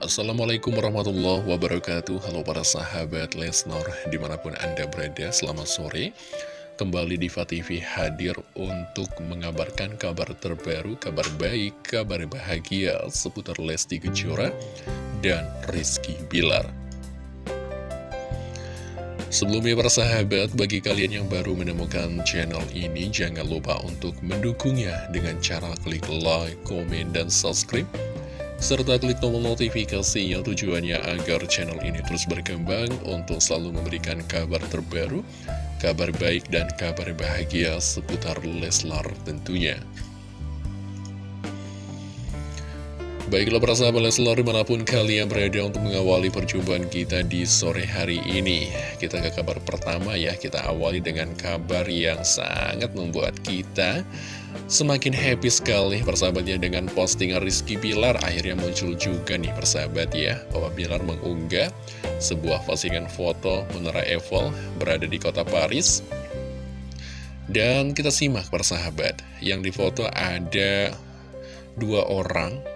Assalamualaikum warahmatullahi wabarakatuh. Halo para sahabat Lesnar Di mana pun anda berada selamat sore. Kembali Diva TV hadir untuk mengabarkan kabar terbaru Kabar baik, kabar bahagia Seputar Lesti Kejora Dan Rizky Bilar. Sebelumnya para sahabat, bagi kalian yang baru menemukan channel ini, jangan lupa untuk mendukungnya dengan cara klik like, komen, dan subscribe serta klik tombol notifikasi yang tujuannya agar channel ini terus berkembang untuk selalu memberikan kabar terbaru, kabar baik dan kabar bahagia seputar Leslar tentunya. Baiklah para sahabat Leslar di mana pun kalian berada untuk mengawali perjumpaan kita di sore hari ini. Kita ke kabar pertama ya, kita awali dengan kabar yang sangat membuat kita Semakin happy sekali persahabatnya dengan postingan Rizky Bilar. Akhirnya muncul juga nih persahabat ya Bahwa Bilar mengunggah sebuah postingan foto Menara Eiffel berada di kota Paris. Dan kita simak persahabat Yang di foto ada dua orang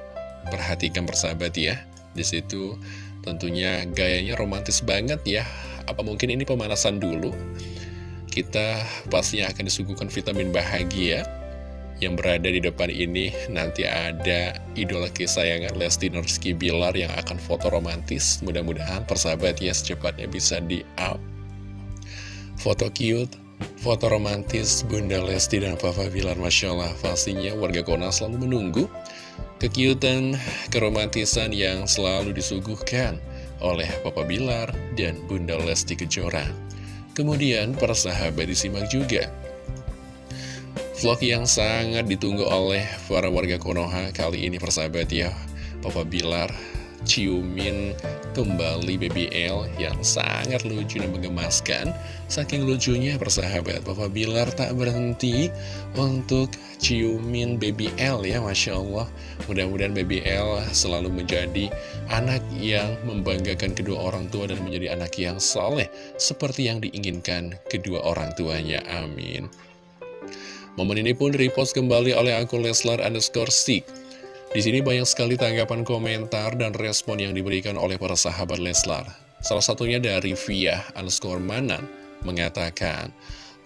Perhatikan persahabat ya Di situ tentunya gayanya romantis banget ya Apa mungkin ini pemanasan dulu Kita pastinya akan disuguhkan vitamin bahagia yang berada di depan ini nanti ada idola kesayangan Lesti Nurski Bilar yang akan foto romantis. Mudah-mudahan persahabat ya secepatnya bisa di-up. Foto cute, foto romantis Bunda Lesti dan Papa Bilar. Masya Allah, pastinya warga Kona selalu menunggu kekiutan, keromantisan yang selalu disuguhkan oleh Papa Bilar dan Bunda Lesti Kejora. Kemudian persahabat disimak juga Vlog yang sangat ditunggu oleh para warga Konoha kali ini persahabat ya Papa Bilar ciumin kembali BBL yang sangat lucu dan mengemaskan Saking lucunya persahabat Papa Bilar tak berhenti untuk ciumin BBL ya Masya Allah. Mudah-mudahan BBL selalu menjadi anak yang membanggakan kedua orang tua dan menjadi anak yang soleh Seperti yang diinginkan kedua orang tuanya. Amin. Momen ini pun repost kembali oleh akun Leslar underscore stick. Di sini banyak sekali tanggapan komentar dan respon yang diberikan oleh para sahabat Leslar. Salah satunya dari Via underscore Manan mengatakan,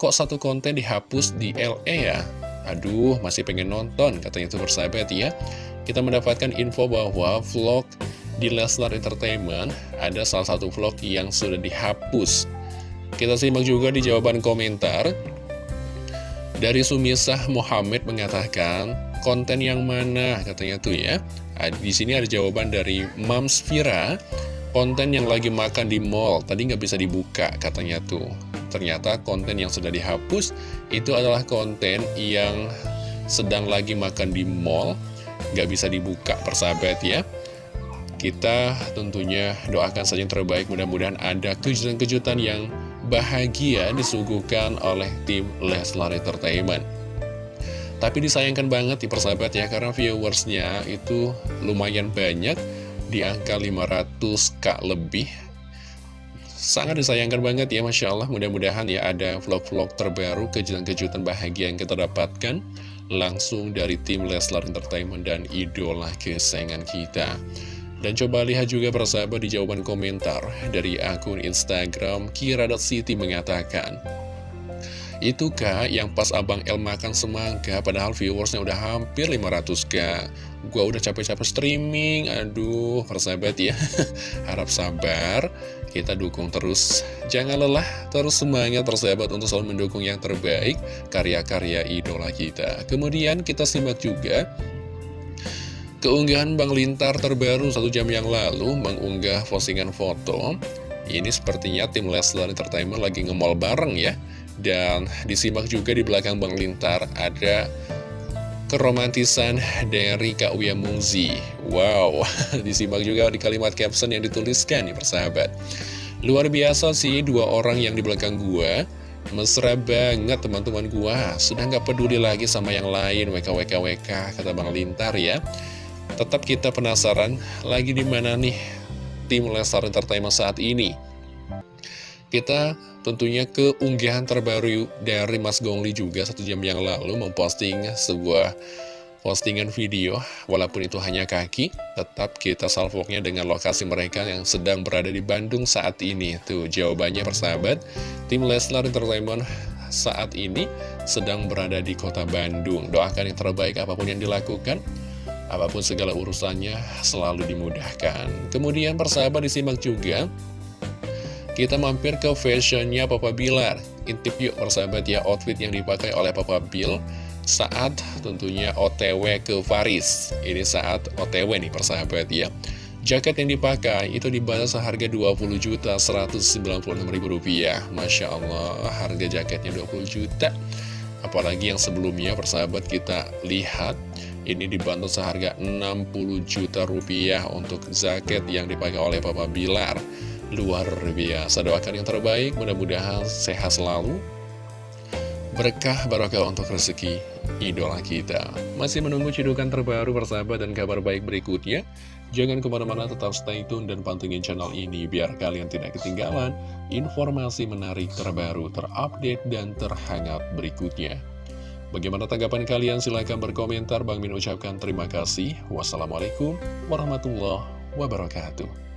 Kok satu konten dihapus di LA ya? Aduh, masih pengen nonton, katanya itu bersahabat ya. Kita mendapatkan info bahwa vlog di Leslar Entertainment ada salah satu vlog yang sudah dihapus. Kita simak juga di jawaban komentar. Dari Sumisah Muhammad mengatakan, konten yang mana katanya tuh ya. Di sini ada jawaban dari Mams Vira, konten yang lagi makan di mall, tadi nggak bisa dibuka katanya tuh. Ternyata konten yang sudah dihapus itu adalah konten yang sedang lagi makan di mall, nggak bisa dibuka persahabat ya. Kita tentunya doakan saja yang terbaik, mudah-mudahan ada kejutan-kejutan yang bahagia disuguhkan oleh tim Leslar Entertainment. Tapi disayangkan banget di persahabat ya, karena viewersnya itu lumayan banyak, di angka 500k lebih. Sangat disayangkan banget ya, Masya Allah. Mudah-mudahan ya ada vlog-vlog terbaru, kejutan-kejutan bahagia yang kita dapatkan langsung dari tim Leslar Entertainment dan idola kesayangan kita. Dan coba lihat juga persahabat di jawaban komentar dari akun Instagram Kira.City mengatakan Itu kak yang pas Abang El makan semangka padahal viewersnya udah hampir 500k Gua udah capek-capek streaming, aduh persahabat ya. Harap sabar, kita dukung terus. Jangan lelah, terus semangat persahabat untuk selalu mendukung yang terbaik Karya-karya idola kita. Kemudian kita simak juga Keunggahan Bang Lintar terbaru satu jam yang lalu mengunggah postingan foto. Ini sepertinya tim Leslar Entertainment lagi ngemol bareng ya Dan disimak juga di belakang Bang Lintar ada keromantisan dari Kak Uya Mungzi. Wow, disimak juga di kalimat caption yang dituliskan nih persahabat. Luar biasa sih dua orang yang di belakang gua. Mesra banget teman-teman gua. Sudah nggak peduli lagi sama yang lain WKWKWK kata Bang Lintar ya. Tetap kita penasaran lagi di mana nih tim Lestar Entertainment saat ini. Kita tentunya keunggahan terbaru dari Mas Gongli juga satu jam yang lalu memposting sebuah postingan video, walaupun itu hanya kaki, tetap kita salvoknya dengan lokasi mereka yang sedang berada di Bandung saat ini. Tuh, jawabannya persahabat, tim Leslar Entertainment saat ini sedang berada di kota Bandung. Doakan yang terbaik apa pun yang dilakukan, apa pun segala urusannya selalu dimudahkan. Kemudian persahabat disimak juga, kita mampir ke fashionnya Papa Bilar. Intip yuk persahabat ya outfit yang dipakai oleh Papa Bill saat tentunya OTW ke Paris. Ini saat OTW nih persahabat ya. Jaket yang dipakai itu dibayar seharga 20 juta 196 ribu rupiah. Masya Allah, harga jaketnya 20 juta. Apalagi yang sebelumnya persahabat kita lihat ini dibantu seharga 60 juta rupiah untuk jaket yang dipakai oleh Papa Bilar. Luar biasa, doakan yang terbaik, mudah-mudahan sehat selalu, berkah barokah untuk rezeki idola kita. Masih menunggu cidukan terbaru persahabat dan kabar baik berikutnya? Jangan ke mana-mana tetap stay tune dan pantengin channel ini biar kalian tidak ketinggalan informasi menarik terbaru, terupdate, dan terhangat berikutnya. Bagaimana tanggapan kalian? Silahkan berkomentar. Bang Min ucapkan terima kasih. Wassalamualaikum warahmatullahi wabarakatuh.